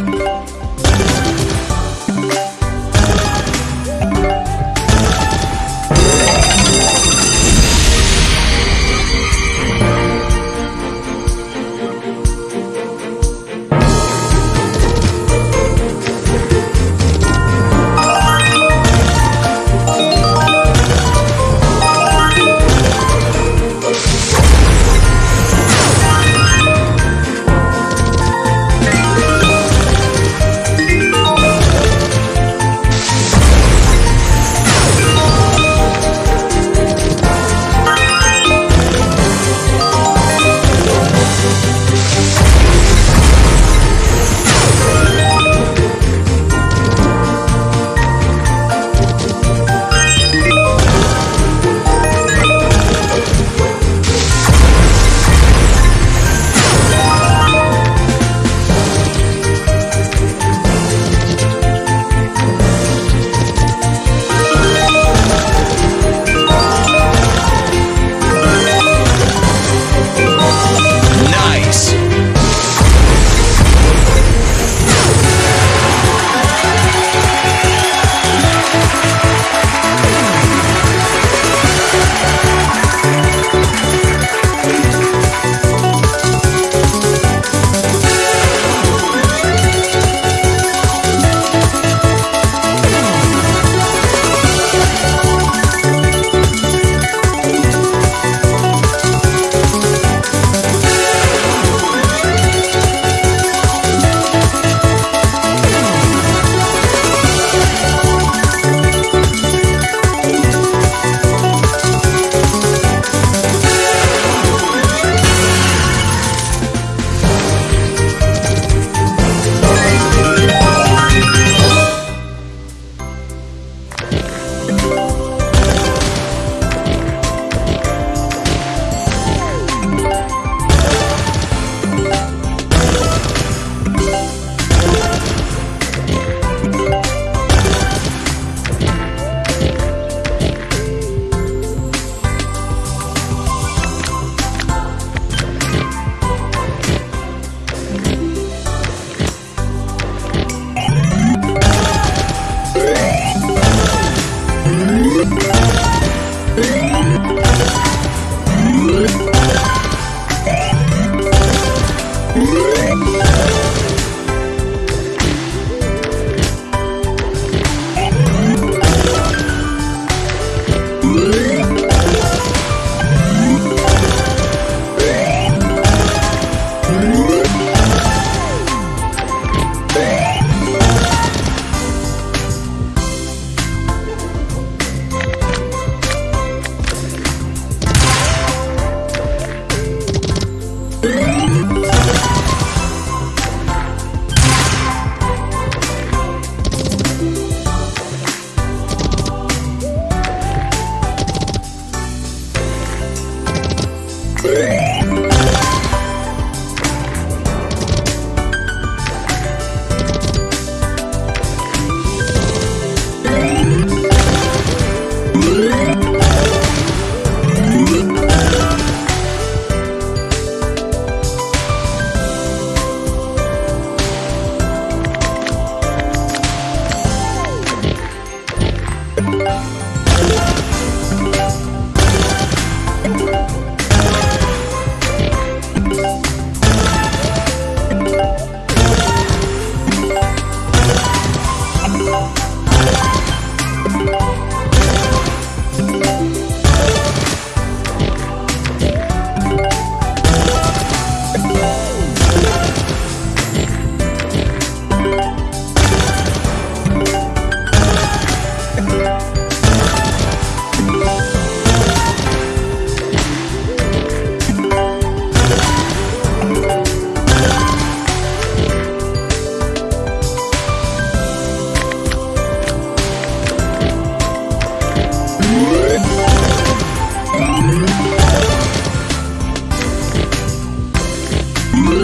Thank you.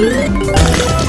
¡Gracias!